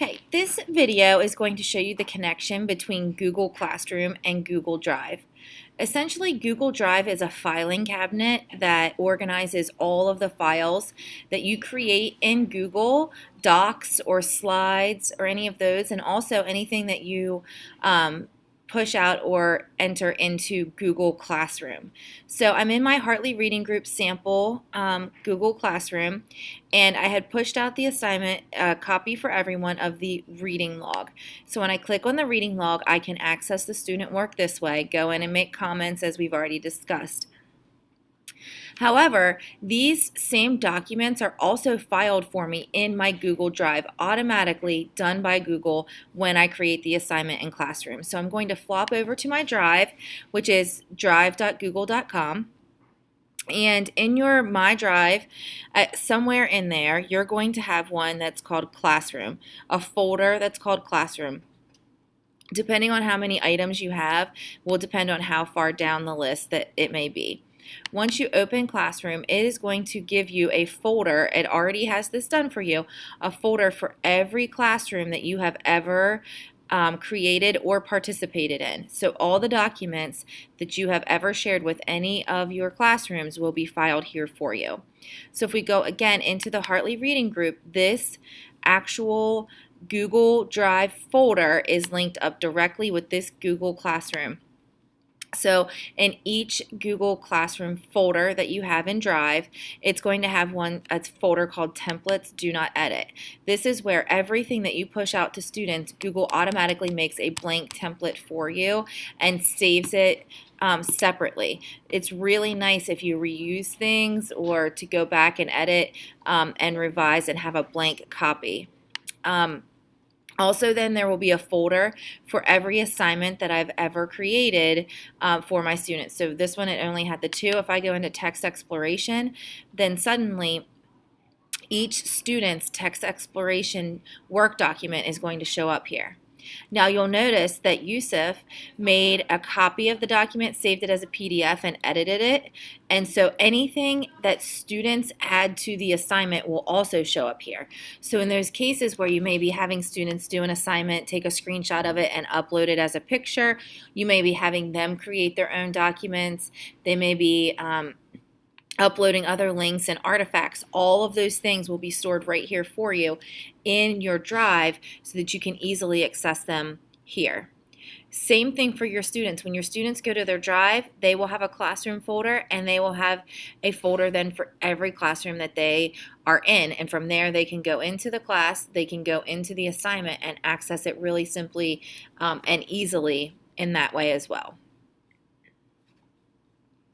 Okay, this video is going to show you the connection between Google Classroom and Google Drive. Essentially, Google Drive is a filing cabinet that organizes all of the files that you create in Google Docs or slides or any of those, and also anything that you um, push out or enter into Google Classroom. So I'm in my Hartley Reading Group sample um, Google Classroom and I had pushed out the assignment uh, copy for everyone of the reading log. So when I click on the reading log I can access the student work this way, go in and make comments as we've already discussed. However, these same documents are also filed for me in my Google Drive, automatically done by Google when I create the assignment in Classroom. So I'm going to flop over to my Drive, which is drive.google.com. And in your My Drive, uh, somewhere in there, you're going to have one that's called Classroom, a folder that's called Classroom. Depending on how many items you have, will depend on how far down the list that it may be. Once you open Classroom, it is going to give you a folder. It already has this done for you, a folder for every classroom that you have ever um, created or participated in. So all the documents that you have ever shared with any of your classrooms will be filed here for you. So if we go again into the Hartley Reading Group, this actual Google Drive folder is linked up directly with this Google Classroom. So in each Google Classroom folder that you have in Drive, it's going to have one a folder called Templates Do Not Edit. This is where everything that you push out to students, Google automatically makes a blank template for you and saves it um, separately. It's really nice if you reuse things or to go back and edit um, and revise and have a blank copy. Um, also, then there will be a folder for every assignment that I've ever created uh, for my students. So this one, it only had the two. If I go into text exploration, then suddenly each student's text exploration work document is going to show up here. Now you'll notice that Yusuf made a copy of the document, saved it as a PDF, and edited it. And so anything that students add to the assignment will also show up here. So in those cases where you may be having students do an assignment, take a screenshot of it and upload it as a picture, you may be having them create their own documents. They may be um, uploading other links and artifacts. All of those things will be stored right here for you in your drive so that you can easily access them here. Same thing for your students. When your students go to their drive, they will have a classroom folder and they will have a folder then for every classroom that they are in. And from there, they can go into the class, they can go into the assignment and access it really simply um, and easily in that way as well.